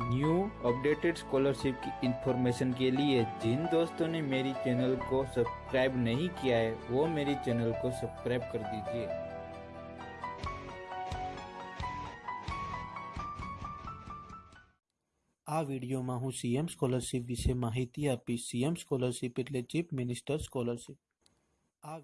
New updated scholarship की information के लिए जिन दोस्तों ने मेरी चैनल को सब्सक्राइब नहीं किया है वो मेरी चैनल को सब्सक्राइब कर दीजिए આ વિડીયોમાં હું સીએમ સ્કોલરશિપ વિશે માહિતી આપીશ સીએમ સ્કોલરશિપ એટલે ચીફ મિનિસ્ટર સ્કોલરશિપ આ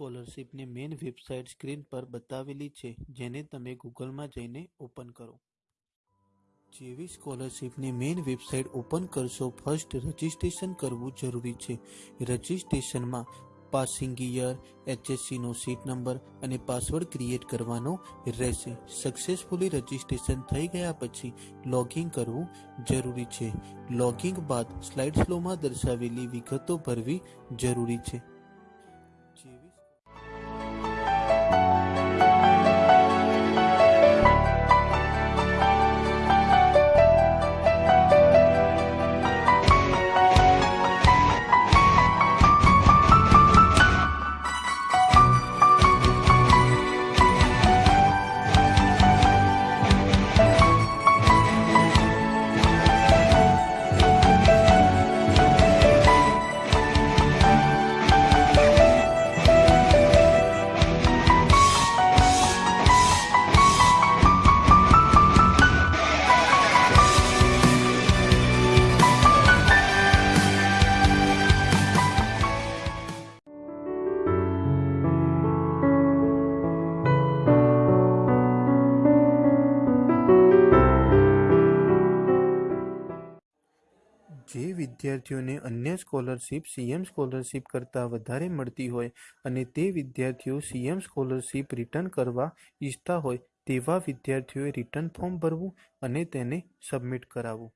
સ્કોલરશિપની મેઇન વેબસાઇટ સ્ક્રીન પર બતાવેલી છે, જેને તમે ગૂગલમાં જઈને ઓપન કરો. જેવી સ્કોલરશિપની મેઇન વેબસાઇટ ઓપન કરશો, ફર્સ્ટ રજિસ્ટ્રેશન કરવું જરૂરી છે. રજિસ્ટ્રેશનમાં પાસિંગ યર એચએસસીનો સીટ નંબર અને પાસવર્ડ ક્રિએટ કરવાનો રહેશે. સક્સેસફુલી રજિસ્ટ્રેશન થઈ ગયા પછી લોગિંગ કરવું જરૂરી છે. લોગિંગ બાદ સ્લાઇડ સ્લોમાં દર્શાવેલી વિગતો ભરવી જરૂરી છે. જે વિદ્યાર્થીઓને અન્ય સ્કોલરશિપ, સીએમ સ્કોલરશિપ કરતાં વધારે મળતી હોય અને તે વિદ્યાર્થીઓ સીએમ સ્કોલરશિપ રિટર્ન કરવા ઈચ્છતા હોય તેવા વિદ્યાર્થીઓએ રિટર્ન ફોર્મ ભરવું અને તેને સબમિટ કરાવવું.